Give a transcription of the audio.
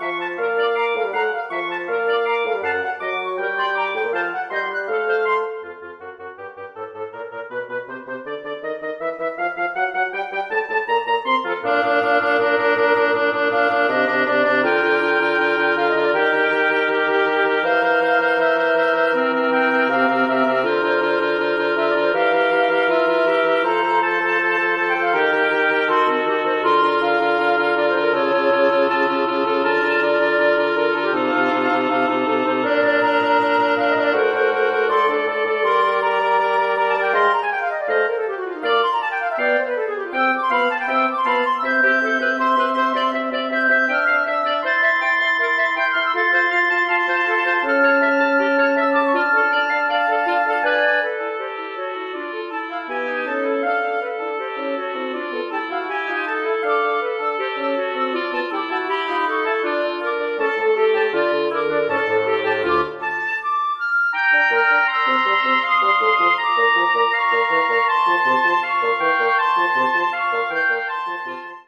Música Música